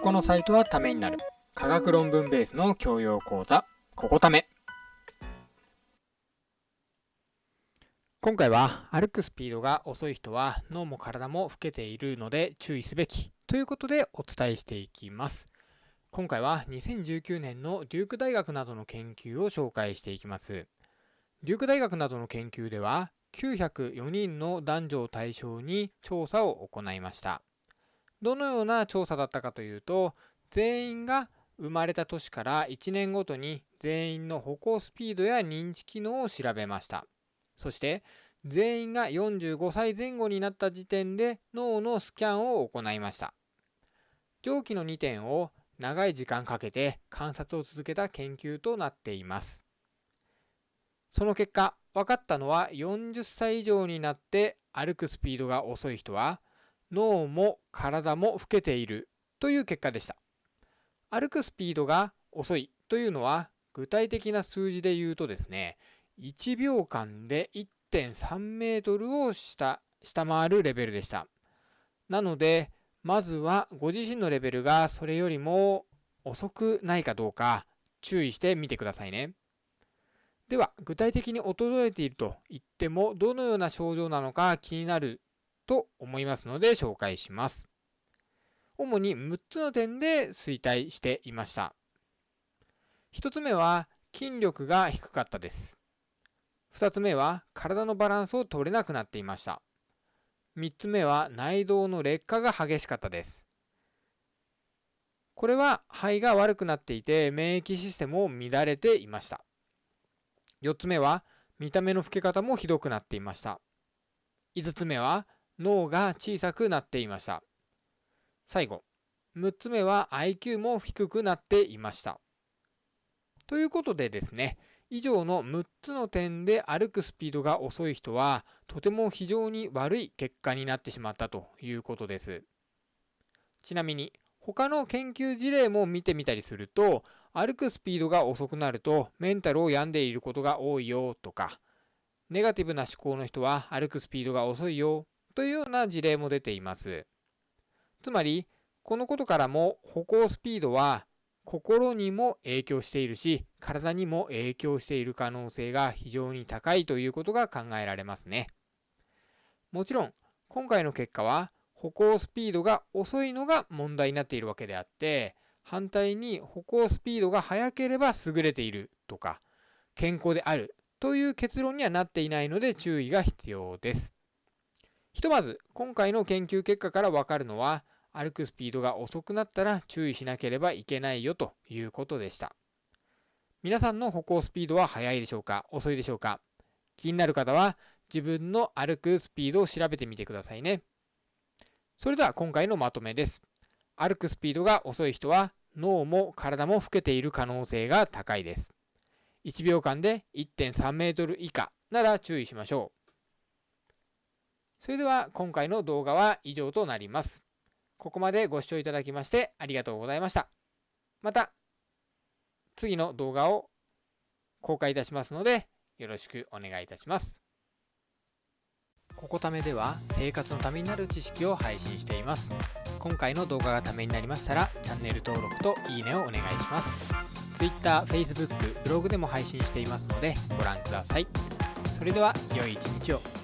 このサイトはためになる。科学論文ベースの教養講座。ここため。今回は歩くスピードが遅い人は脳も体も老けているので注意すべきということでお伝えしていきます。今回は2019年のデューク大学などの研究を紹介していきます。デューク大学などの研究では904人の男女を対象に調査を行いました。どのような調査だったかというと全員が生まれた年から1年ごとに全員の歩行スピードや認知機能を調べました。そして全員が45歳前後になった時点で脳のスキャンを行いました。上記の2点を長い時間かけて観察を続けた研究となっています。その結果分かったのは40歳以上になって歩くスピードが遅い人は脳も体も老けているという結果でした。歩くスピードが遅いというのは具体的な数字で言うとですね1秒間で1.3メートルを下下回るレベルでした。なのでまずはご自身のレベルがそれよりも遅くないかどうか注意してみてくださいね。では具体的に衰えていると言ってもどのような症状なのか気になると思いますので紹介します。主に6つの点で衰退していました。1つ目は筋力が低かったです。2つ目は体のバランスを取れなくなっていました。3つ目は内臓の劣化が激しかったです。これは肺が悪くなっていて免疫システムを乱れていました。4つ目は見た目の老け方もひどくなっていました。5つ目は脳が小さくなっていました。最後、6つ目は IQ も低くなっていました。ということでですね、以上の6つの点で歩くスピードが遅い人はとても非常に悪い結果になってしまったということです。ちなみに他の研究事例も見てみたりすると歩くスピードが遅くなるとメンタルを病んでいることが多いよとかネガティブな思考の人は歩くスピードが遅いよというような事例も出ています。つまり、このことからも歩行スピードは心にも影響しているし、体にも影響している可能性が非常に高いということが考えられますね。もちろん、今回の結果は歩行スピードが遅いのが問題になっているわけであって、反対に歩行スピードが速ければ優れているとか、健康であるという結論にはなっていないので注意が必要です。ひとまず今回の研究結果からわかるのは歩くスピードが遅くなったら注意しなければいけないよということでした。皆さんの歩行スピードは速いでしょうか？遅いでしょうか？気になる方は自分の歩くスピードを調べてみてくださいね。それでは今回のまとめです。歩くスピードが遅い人は脳も体も老けている可能性が高いです。1秒間で1.3メートル以下なら注意しましょう。それでは今回の動画は以上となります。ここまでご視聴いただきましてありがとうございました。また次の動画を公開いたしますのでよろしくお願いいたします。ここためでは生活のためになる知識を配信しています。今回の動画がためになりましたらチャンネル登録といいねをお願いします。Twitter、Facebook、ブログでも配信していますのでご覧ください。それでは良い一日を。